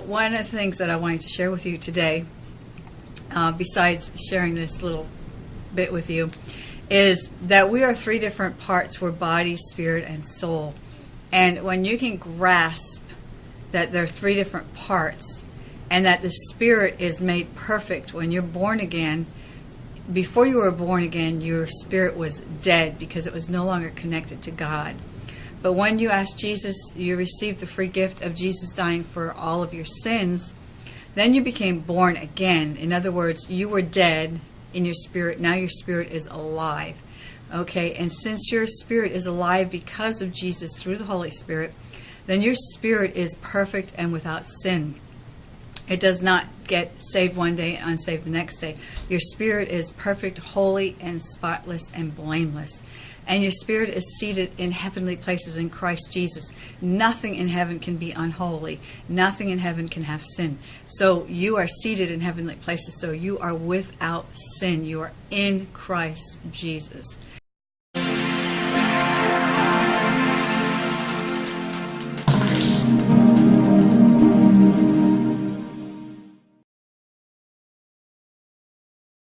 one of the things that I wanted to share with you today, uh, besides sharing this little bit with you, is that we are three different parts. We're body, spirit, and soul. And when you can grasp that there are three different parts, and that the spirit is made perfect when you're born again, before you were born again, your spirit was dead because it was no longer connected to God. But when you asked Jesus, you received the free gift of Jesus dying for all of your sins, then you became born again. In other words, you were dead in your spirit. Now your spirit is alive. Okay, and since your spirit is alive because of Jesus through the Holy Spirit, then your spirit is perfect and without sin. It does not get saved one day and unsaved the next day. Your spirit is perfect, holy, and spotless and blameless. And your spirit is seated in heavenly places in Christ Jesus. Nothing in heaven can be unholy. Nothing in heaven can have sin. So you are seated in heavenly places. So you are without sin. You are in Christ Jesus.